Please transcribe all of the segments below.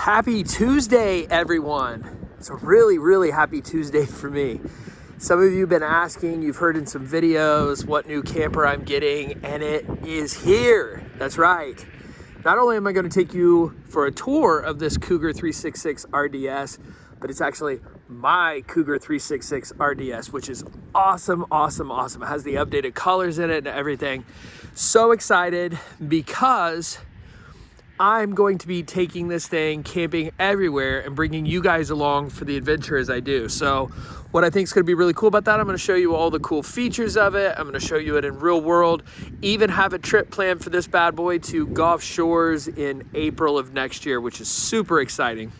Happy Tuesday, everyone. It's a really, really happy Tuesday for me. Some of you have been asking, you've heard in some videos what new camper I'm getting, and it is here. That's right. Not only am I going to take you for a tour of this Cougar 366 RDS, but it's actually my Cougar 366 RDS, which is awesome, awesome, awesome. It has the updated colors in it and everything. So excited because I'm going to be taking this thing camping everywhere and bringing you guys along for the adventure as I do. So what I think is going to be really cool about that, I'm going to show you all the cool features of it. I'm going to show you it in real world. Even have a trip planned for this bad boy to Gulf Shores in April of next year, which is super exciting.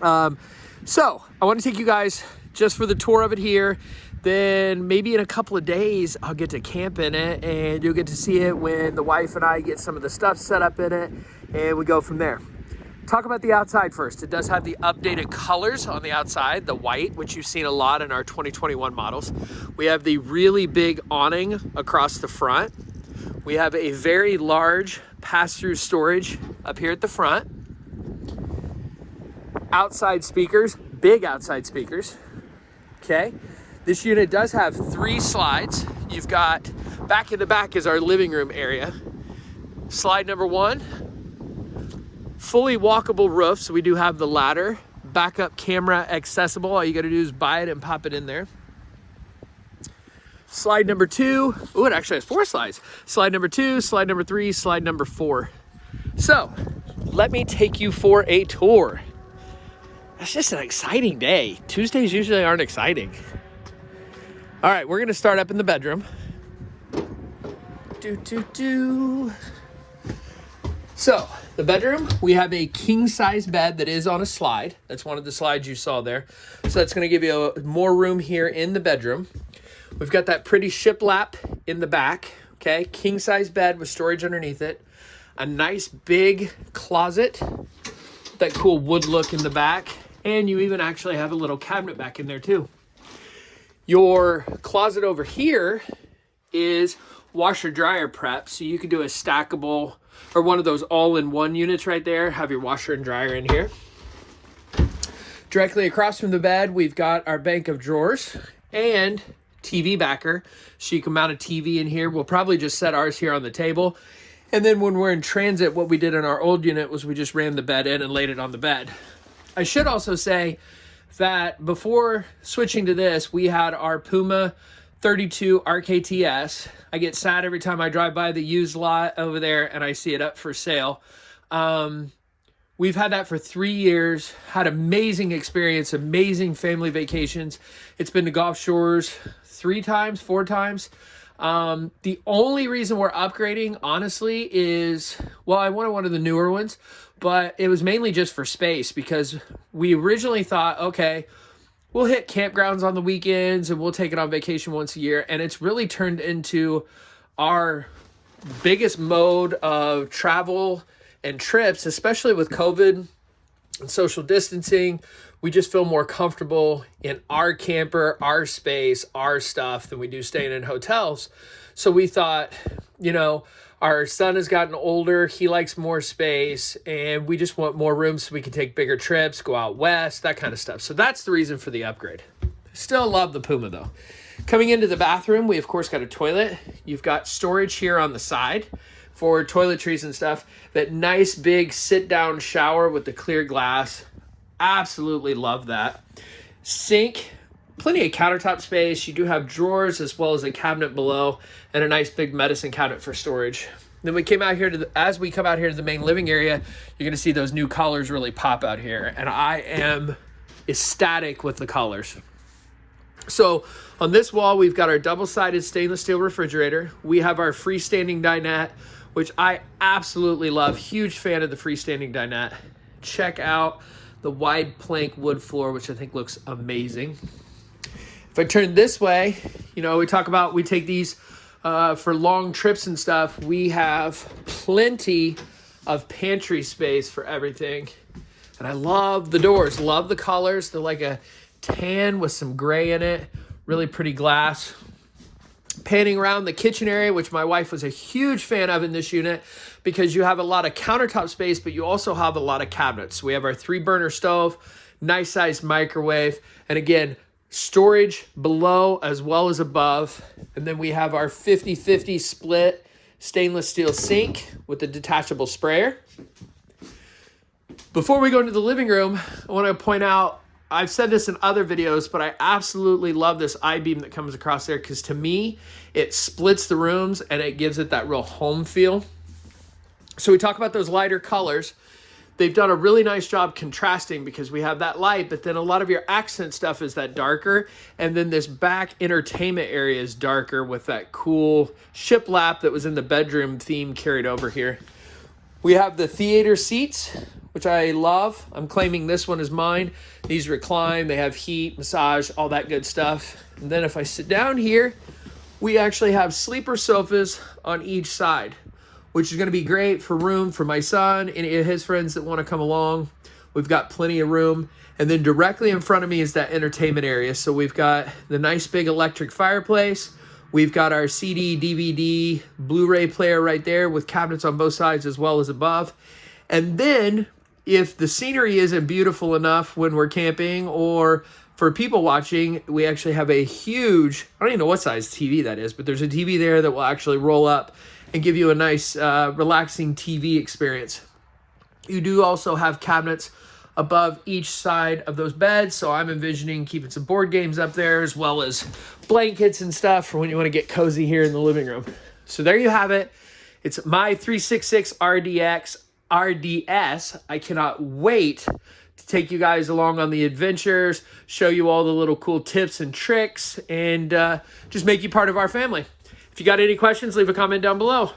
Um, so I want to take you guys just for the tour of it here then maybe in a couple of days I'll get to camp in it and you'll get to see it when the wife and I get some of the stuff set up in it and we go from there. Talk about the outside first. It does have the updated colors on the outside, the white, which you've seen a lot in our 2021 models. We have the really big awning across the front. We have a very large pass-through storage up here at the front. Outside speakers, big outside speakers, okay? This unit does have three slides. You've got, back in the back is our living room area. Slide number one, fully walkable roof. So we do have the ladder, backup camera accessible. All you gotta do is buy it and pop it in there. Slide number two, oh, it actually has four slides. Slide number two, slide number three, slide number four. So let me take you for a tour. It's just an exciting day. Tuesdays usually aren't exciting. All right, we're gonna start up in the bedroom. Do, do, do. So the bedroom, we have a king size bed that is on a slide. That's one of the slides you saw there. So that's gonna give you a, more room here in the bedroom. We've got that pretty shiplap in the back, okay? King size bed with storage underneath it. A nice big closet, that cool wood look in the back. And you even actually have a little cabinet back in there too. Your closet over here is washer dryer prep. So you can do a stackable or one of those all-in-one units right there. Have your washer and dryer in here. Directly across from the bed, we've got our bank of drawers and TV backer. So you can mount a TV in here. We'll probably just set ours here on the table. And then when we're in transit, what we did in our old unit was we just ran the bed in and laid it on the bed. I should also say that before switching to this, we had our Puma 32 RKTS. I get sad every time I drive by the used lot over there and I see it up for sale. Um, we've had that for three years, had amazing experience, amazing family vacations. It's been to Gulf Shores three times, four times. Um, the only reason we're upgrading, honestly, is, well, I wanted one of the newer ones, but it was mainly just for space because we originally thought, okay, we'll hit campgrounds on the weekends and we'll take it on vacation once a year. And it's really turned into our biggest mode of travel and trips, especially with COVID and social distancing. We just feel more comfortable in our camper, our space, our stuff than we do staying in hotels. So we thought, you know, our son has gotten older. He likes more space and we just want more room so we can take bigger trips, go out west, that kind of stuff. So that's the reason for the upgrade. Still love the Puma though. Coming into the bathroom, we of course got a toilet. You've got storage here on the side for toiletries and stuff. That nice big sit down shower with the clear glass. Absolutely love that. Sink, plenty of countertop space. You do have drawers as well as a cabinet below and a nice big medicine cabinet for storage. Then we came out here to the, as we come out here to the main living area, you're gonna see those new colors really pop out here. And I am ecstatic with the colors. So on this wall, we've got our double-sided stainless steel refrigerator. We have our freestanding dinette, which I absolutely love. Huge fan of the freestanding dinette. Check out the wide plank wood floor, which I think looks amazing. If I turn this way, you know, we talk about, we take these uh, for long trips and stuff. We have plenty of pantry space for everything. And I love the doors, love the colors. They're like a tan with some gray in it. Really pretty glass. Panning around the kitchen area, which my wife was a huge fan of in this unit because you have a lot of countertop space, but you also have a lot of cabinets. We have our three burner stove, nice sized microwave, and again, storage below as well as above. And then we have our 50-50 split stainless steel sink with a detachable sprayer. Before we go into the living room, I want to point out, I've said this in other videos, but I absolutely love this I-beam that comes across there because to me, it splits the rooms and it gives it that real home feel. So we talk about those lighter colors. They've done a really nice job contrasting because we have that light, but then a lot of your accent stuff is that darker. And then this back entertainment area is darker with that cool shiplap that was in the bedroom theme carried over here. We have the theater seats, which I love. I'm claiming this one is mine. These recline, they have heat, massage, all that good stuff. And then if I sit down here, we actually have sleeper sofas on each side, which is gonna be great for room for my son, and his friends that wanna come along. We've got plenty of room. And then directly in front of me is that entertainment area. So we've got the nice big electric fireplace. We've got our CD, DVD, Blu-ray player right there with cabinets on both sides as well as above. And then if the scenery isn't beautiful enough when we're camping or for people watching, we actually have a huge, I don't even know what size TV that is, but there's a TV there that will actually roll up and give you a nice uh, relaxing TV experience. You do also have cabinets above each side of those beds. So I'm envisioning keeping some board games up there as well as blankets and stuff for when you want to get cozy here in the living room. So there you have it. It's my 366 RDX RDS. I cannot wait to take you guys along on the adventures, show you all the little cool tips and tricks, and uh, just make you part of our family. If you got any questions, leave a comment down below.